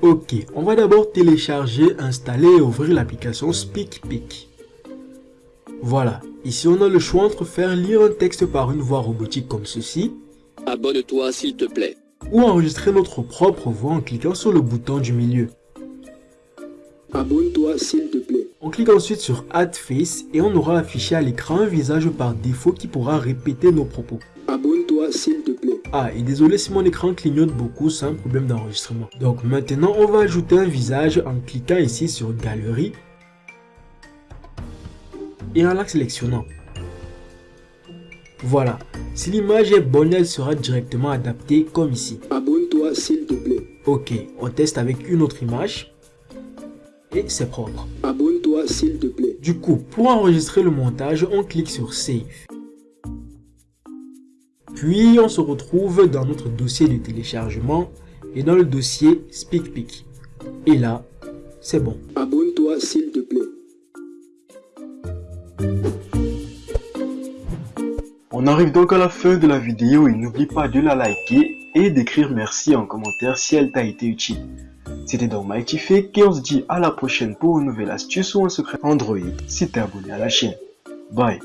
Ok, on va d'abord télécharger, installer et ouvrir l'application SpeakPic. Voilà, ici on a le choix entre faire lire un texte par une voix robotique comme ceci, Abonne-toi s'il te plaît. ou enregistrer notre propre voix en cliquant sur le bouton du milieu. Abonne-toi s'il te plaît. On clique ensuite sur Add Face et on aura affiché à l'écran un visage par défaut qui pourra répéter nos propos. Abonne-toi s'il te plaît. Ah, et désolé si mon écran clignote beaucoup, c'est un problème d'enregistrement. Donc maintenant, on va ajouter un visage en cliquant ici sur Galerie et en la sélectionnant. Voilà, si l'image est bonne, elle sera directement adaptée comme ici. Abonne-toi s'il te plaît. Ok, on teste avec une autre image et c'est propre. Abonne-toi s'il te plaît. Du coup, pour enregistrer le montage, on clique sur Save. Puis, on se retrouve dans notre dossier de téléchargement et dans le dossier SpeakPic. Et là, c'est bon. Abonne-toi s'il te plaît. On arrive donc à la fin de la vidéo et n'oublie pas de la liker et d'écrire merci en commentaire si elle t'a été utile. C'était donc MightyFake et on se dit à la prochaine pour une nouvelle astuce ou un secret Android si t'es abonné à la chaîne. Bye